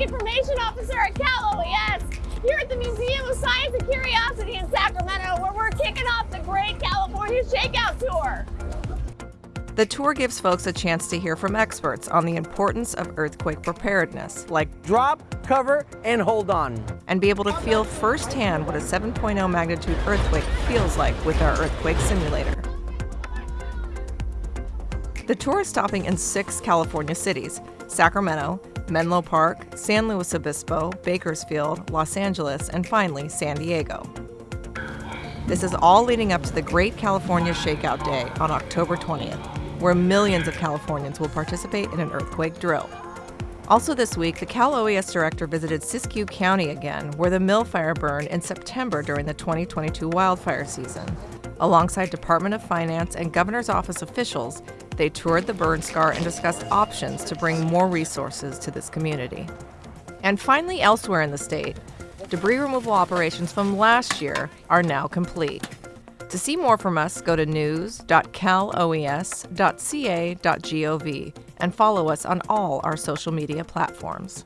Information Officer at Cal OES here at the Museum of Science and Curiosity in Sacramento, where we're kicking off the Great California Shakeout Tour. The tour gives folks a chance to hear from experts on the importance of earthquake preparedness, like drop, cover, and hold on, and be able to feel firsthand what a 7.0 magnitude earthquake feels like with our earthquake simulator. The tour is stopping in six California cities Sacramento, Menlo Park, San Luis Obispo, Bakersfield, Los Angeles, and finally San Diego. This is all leading up to the Great California Shakeout Day on October 20th, where millions of Californians will participate in an earthquake drill. Also this week, the Cal OES director visited Siskiyou County again, where the mill fire burned in September during the 2022 wildfire season. Alongside Department of Finance and Governor's Office officials, they toured the burn scar and discussed options to bring more resources to this community. And finally, elsewhere in the state, debris removal operations from last year are now complete. To see more from us, go to news.caloes.ca.gov and follow us on all our social media platforms.